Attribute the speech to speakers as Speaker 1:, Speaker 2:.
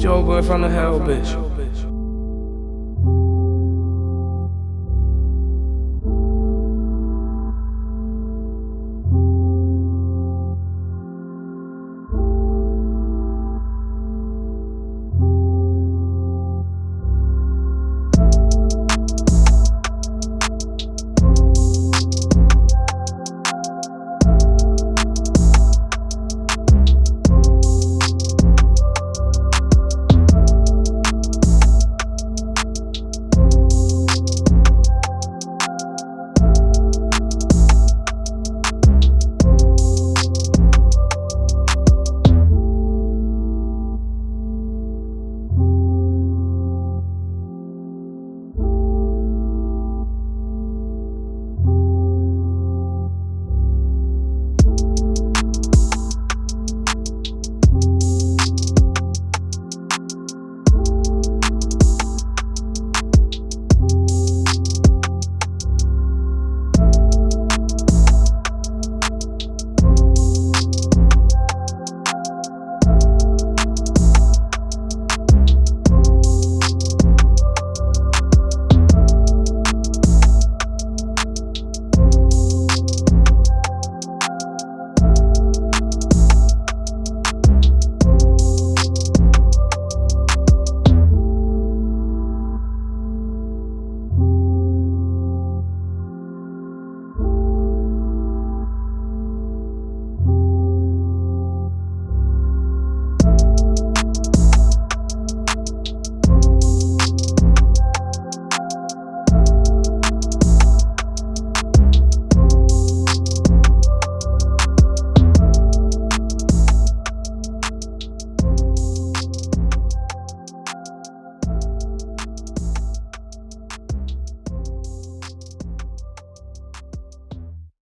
Speaker 1: Joe boy from the hell, bitch.